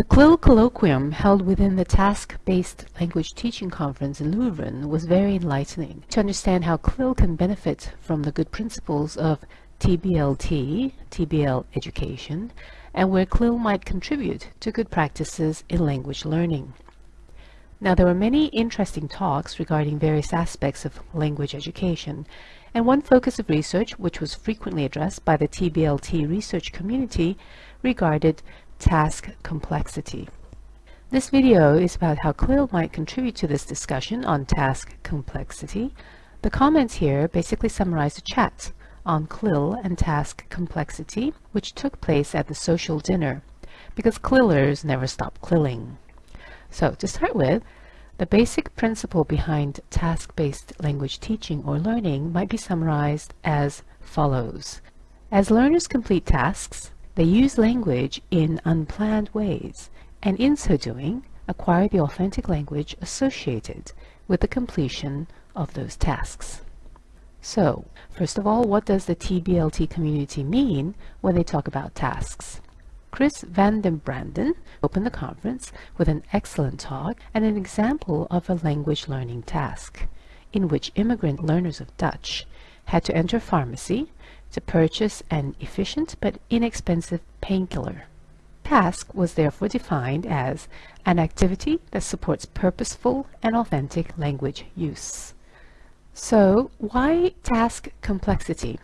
The CLIL colloquium held within the Task-Based Language Teaching Conference in Leuven was very enlightening to understand how CLIL can benefit from the good principles of TBLT, TBL education, and where CLIL might contribute to good practices in language learning. Now there were many interesting talks regarding various aspects of language education, and one focus of research which was frequently addressed by the TBLT research community regarded task complexity. This video is about how CLIL might contribute to this discussion on task complexity. The comments here basically summarize the chat on CLIL and task complexity, which took place at the social dinner, because CLILers never stop CLILing. So to start with, the basic principle behind task-based language teaching or learning might be summarized as follows. As learners complete tasks, they use language in unplanned ways, and in so doing, acquire the authentic language associated with the completion of those tasks. So, first of all, what does the TBLT community mean when they talk about tasks? Kris van den Branden opened the conference with an excellent talk and an example of a language learning task, in which immigrant learners of Dutch had to enter pharmacy to purchase an efficient but inexpensive painkiller. Task was therefore defined as an activity that supports purposeful and authentic language use. So why task complexity?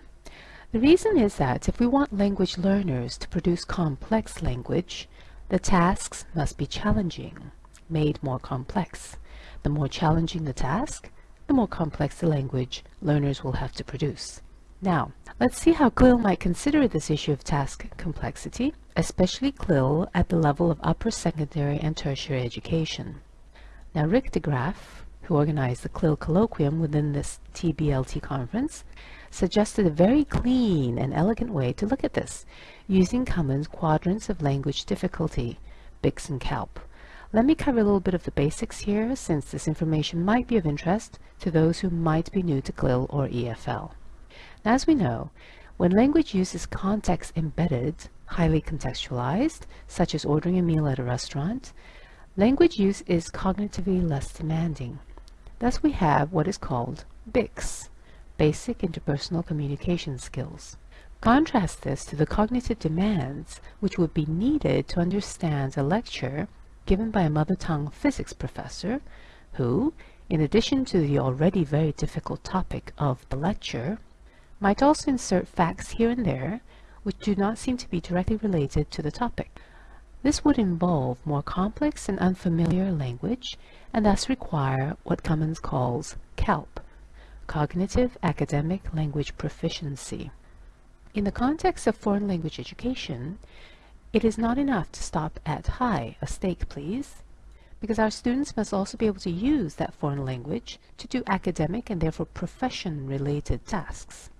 The reason is that if we want language learners to produce complex language, the tasks must be challenging, made more complex. The more challenging the task, the more complex the language learners will have to produce. Now, let's see how CLIL might consider this issue of task complexity, especially CLIL at the level of upper secondary and tertiary education. Now, Rick de Graaf, who organized the CLIL colloquium within this TBLT conference, suggested a very clean and elegant way to look at this, using Cummins' quadrants of language difficulty, BICS and CALP. Let me cover a little bit of the basics here, since this information might be of interest to those who might be new to CLIL or EFL. As we know, when language use is context-embedded, highly contextualized, such as ordering a meal at a restaurant, language use is cognitively less demanding. Thus we have what is called BICS, Basic Interpersonal Communication Skills. Contrast this to the cognitive demands which would be needed to understand a lecture given by a mother tongue physics professor who, in addition to the already very difficult topic of the lecture, might also insert facts here and there which do not seem to be directly related to the topic. This would involve more complex and unfamiliar language and thus require what Cummins calls CALP, Cognitive Academic Language Proficiency. In the context of foreign language education, it is not enough to stop at hi, a steak please, because our students must also be able to use that foreign language to do academic and therefore profession-related tasks.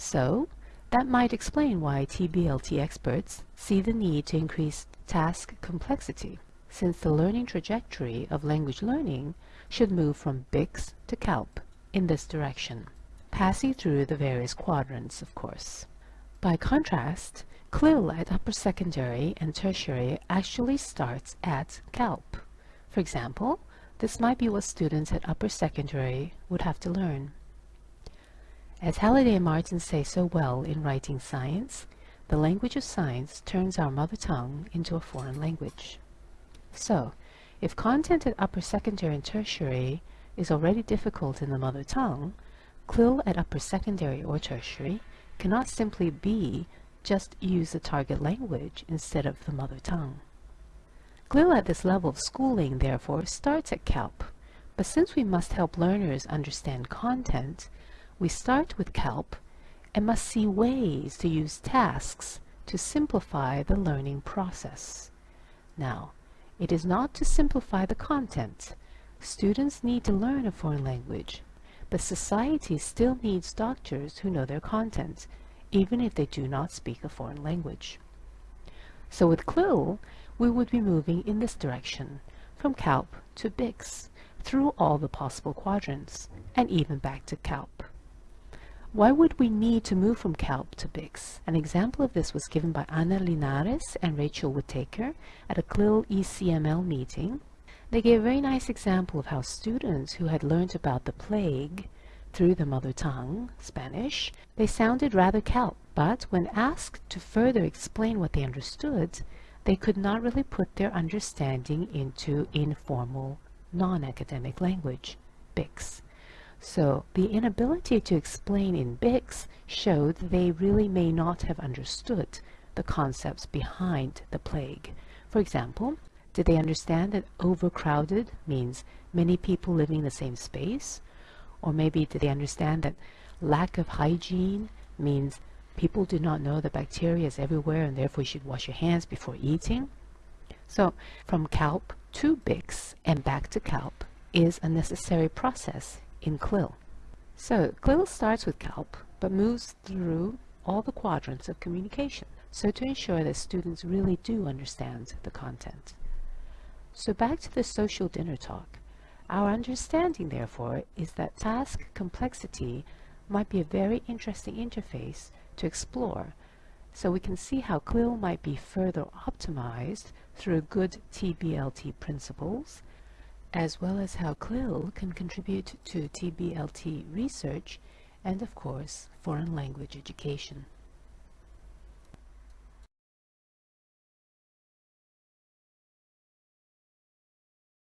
So, that might explain why TBLT experts see the need to increase task complexity, since the learning trajectory of language learning should move from BICS to CALP in this direction, passing through the various quadrants, of course. By contrast, CLIL at upper secondary and tertiary actually starts at CALP. For example, this might be what students at upper secondary would have to learn. As Halliday and Martin say so well in Writing Science, the language of science turns our mother tongue into a foreign language. So, if content at upper secondary and tertiary is already difficult in the mother tongue, CLIL at upper secondary or tertiary cannot simply be just use the target language instead of the mother tongue. CLIL at this level of schooling, therefore, starts at CALP, but since we must help learners understand content, we start with CALP and must see ways to use tasks to simplify the learning process. Now, it is not to simplify the content. Students need to learn a foreign language, but society still needs doctors who know their content, even if they do not speak a foreign language. So with CLIL, we would be moving in this direction, from CALP to BICS, through all the possible quadrants, and even back to CALP. Why would we need to move from CALP to BICS? An example of this was given by Ana Llinares and Rachel Whittaker at a CLIL ECML meeting. They gave a very nice example of how students who had learned about the plague through the mother tongue, Spanish, they sounded rather CALP, but when asked to further explain what they understood, they could not really put their understanding into informal, non-academic language, BICS. So the inability to explain in BICS showed they really may not have understood the concepts behind the plague. For example, did they understand that overcrowded means many people living in the same space? Or maybe did they understand that lack of hygiene means people do not know that bacteria is everywhere and therefore you should wash your hands before eating? So from CALP to BICS and back to CALP is a necessary process in CLIL. So CLIL starts with CALP but moves through all the quadrants of communication so to ensure that students really do understand the content. So back to the social dinner talk. Our understanding, therefore, is that task complexity might be a very interesting interface to explore, so we can see how CLIL might be further optimized through good TBLT principles, as well as how CLIL can contribute to TBLT research and, of course, foreign language education.